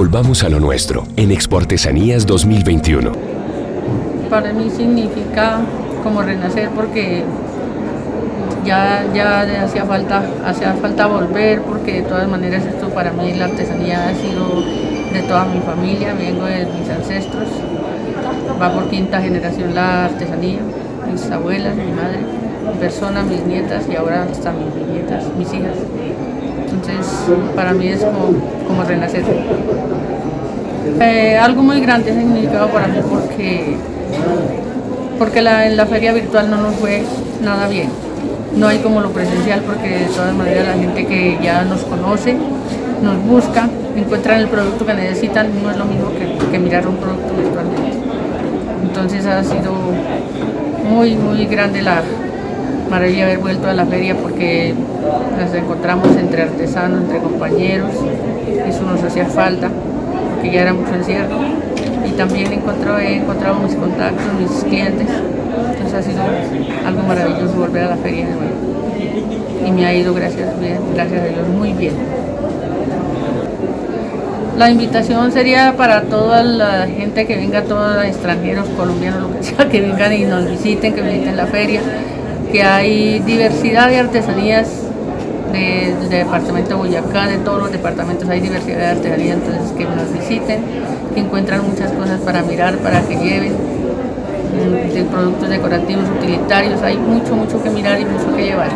Volvamos a lo nuestro en Expo Artesanías 2021. Para mí significa como renacer porque ya, ya hacía falta, hacía falta volver porque de todas maneras esto para mí la artesanía ha sido de toda mi familia, vengo de mis ancestros, va por quinta generación la artesanía, mis abuelas, mi madre, mi persona, mis nietas y ahora hasta mis nietas, mis hijas. Entonces para mí es como, renacer. Eh, algo muy grande significado para mí porque, porque la, en la feria virtual no nos fue nada bien no hay como lo presencial porque de todas maneras la gente que ya nos conoce, nos busca, encuentran el producto que necesitan, no es lo mismo que, mirar un producto virtualmente. Entonces ha sido muy, muy grande la maravilla haber vuelto a la feria porque nos encontramos entre artesanos, entre compañeros, eso nos hacía falta, porque ya era mucho encierro. Y también he encontrado mis contactos, mis clientes, entonces ha sido algo maravilloso volver a la feria de nuevo. Y me ha ido, gracias, gracias a Dios, muy bien. La invitación sería para toda la gente que venga, todos los extranjeros, colombianos, lo que sea, que vengan y nos visiten, que visiten la feria, que hay diversidad de artesanías del departamento de Boyacá, de todos los departamentos hay diversidad de artesanías, entonces que nos visiten, que encuentran muchas cosas para mirar, para que lleven de productos decorativos, utilitarios, hay mucho, mucho que mirar y mucho que llevar.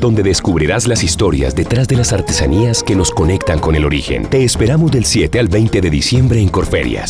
Donde descubrirás las historias detrás de las artesanías que nos conectan con el origen. Te esperamos del 7 al 20 de diciembre en Corferias.